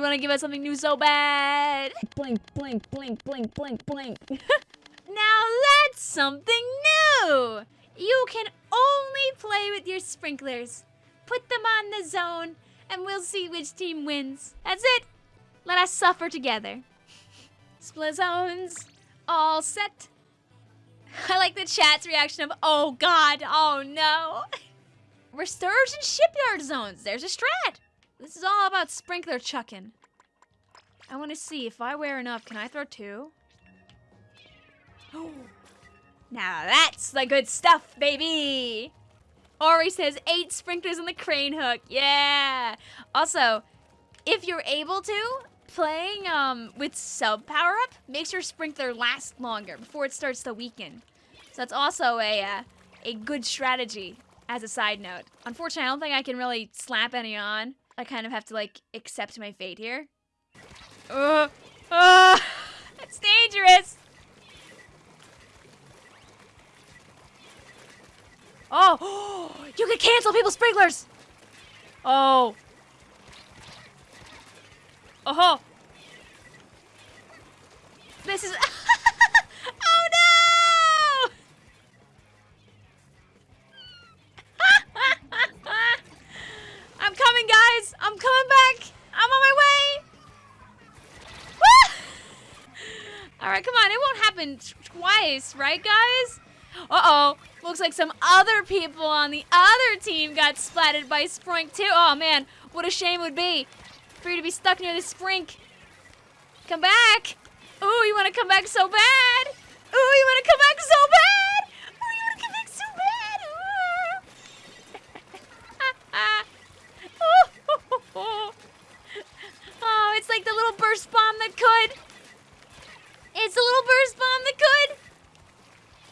you want to give us something new so bad. Blink, blink, blink, blink, blink, blink. now that's something new. You can only play with your sprinklers. Put them on the zone, and we'll see which team wins. That's it. Let us suffer together. Split zones, all set. I like the chat's reaction of, oh god, oh no. Restores and shipyard zones. There's a strat. This is all about sprinkler chucking. I want to see if I wear enough. Can I throw two? now that's the good stuff, baby. Ori says eight sprinklers on the crane hook. Yeah. Also, if you're able to, playing um, with sub power up makes your sprinkler last longer before it starts to weaken. So that's also a uh, a good strategy as a side note. Unfortunately, I don't think I can really slap any on. I kind of have to like accept my fate here. Uh, it's dangerous. Oh, you can cancel people's sprinklers. Oh. Oh. This is. All right, come on. It won't happen twice, right, guys? Uh-oh. Looks like some other people on the other team got splatted by Sprink, too. Oh, man. What a shame it would be for you to be stuck near the Sprink. Come back. Ooh, you want to come back so bad. Ooh, you want to come back so bad. Ooh, you want to come back so bad. Ooh. oh, it's like the little burst bomb that could. It's a little burst bomb that could.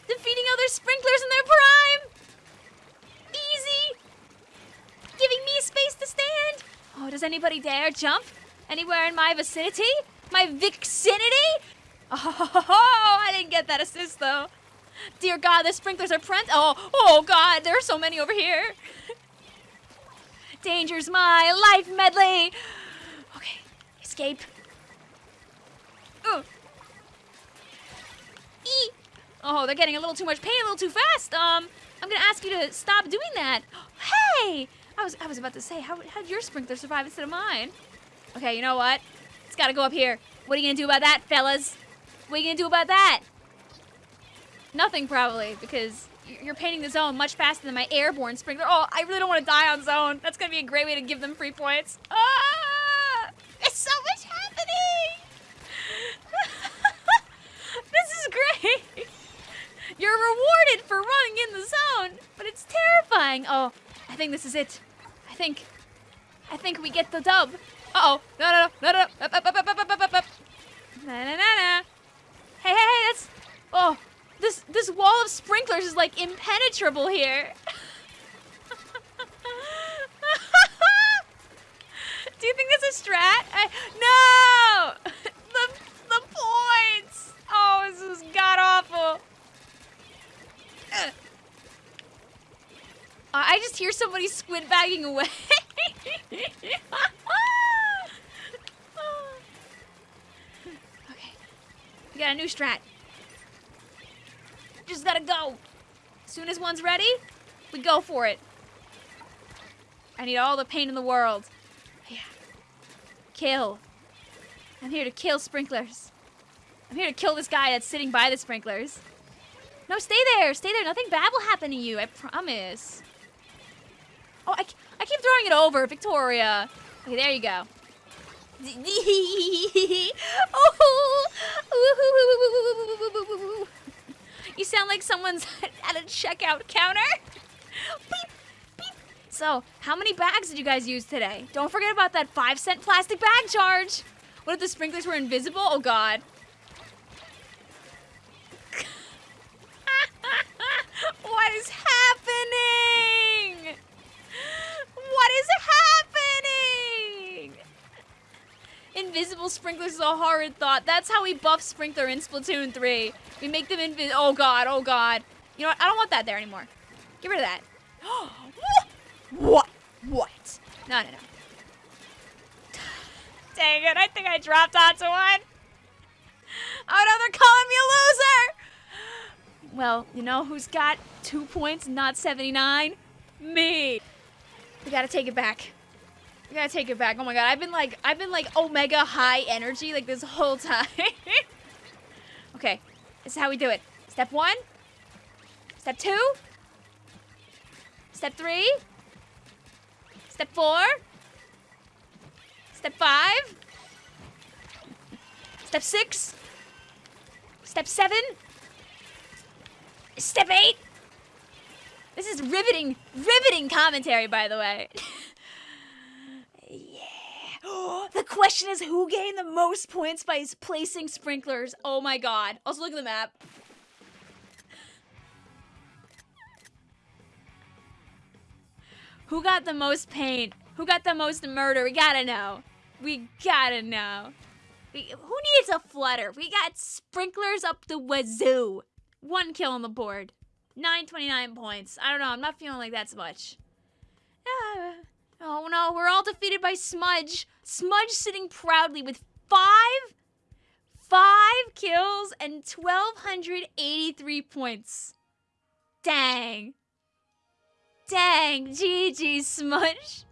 Defeating other sprinklers in their prime. Easy. Giving me space to stand. Oh, does anybody dare jump? Anywhere in my vicinity? My vicinity? Oh, I didn't get that assist though. Dear God, the sprinklers are prent. Oh, oh God, there are so many over here. Danger's my life medley. Okay, escape. Ooh. Oh, they're getting a little too much pain, a little too fast. Um, I'm gonna ask you to stop doing that. Hey, I was I was about to say, how how did your sprinkler survive instead of mine? Okay, you know what? It's gotta go up here. What are you gonna do about that, fellas? What are you gonna do about that? Nothing, probably, because you're painting the zone much faster than my airborne sprinkler. Oh, I really don't want to die on zone. That's gonna be a great way to give them free points. Ah! There's so much happening! this is great! You're rewarded for running in the zone, but it's terrifying. Oh, I think this is it. I think, I think we get the dub. Uh-oh. No, no, no, no, no. Up, up, up, up, up, up, up, up. Na, na, na, na. Hey, hey, hey, that's... Oh, this, this wall of sprinklers is, like, impenetrable here. Do you think that's a strat? I, no! The, the points! Oh, this is god-awful. Uh, I just hear somebody squid bagging away. okay. We got a new strat. Just gotta go. As soon as one's ready, we go for it. I need all the pain in the world. Yeah. Kill. I'm here to kill sprinklers. I'm here to kill this guy that's sitting by the sprinklers. No, stay there. Stay there. Nothing bad will happen to you. I promise. Oh, I, I keep throwing it over. Victoria. Okay, there you go. oh. You sound like someone's at a checkout counter. beep, beep. So, how many bags did you guys use today? Don't forget about that five cent plastic bag charge. What if the sprinklers were invisible? Oh, God. what is happening? What is happening? Invisible sprinklers is a horrid thought. That's how we buff Sprinkler in Splatoon 3. We make them invisible. Oh god, oh god. You know what? I don't want that there anymore. Get rid of that. what? What? No, no, no. Dang it, I think I dropped onto one. Oh no, they're calling me a loser! Well, you know who's got two points, not 79? Me. We gotta take it back. We gotta take it back. Oh my god, I've been like, I've been like omega high energy like this whole time. okay, this is how we do it. Step one. Step two. Step three. Step four. Step five. Step six. Step seven. Step eight. This is riveting, riveting commentary, by the way. yeah. the question is who gained the most points by placing sprinklers? Oh my god. Also, look at the map. Who got the most paint? Who got the most murder? We gotta know. We gotta know. We, who needs a flutter? We got sprinklers up the wazoo. One kill on the board. 929 points. I don't know. I'm not feeling like that's much. Ah. Oh no, we're all defeated by Smudge. Smudge sitting proudly with five, five kills and 1,283 points. Dang. Dang, GG Smudge.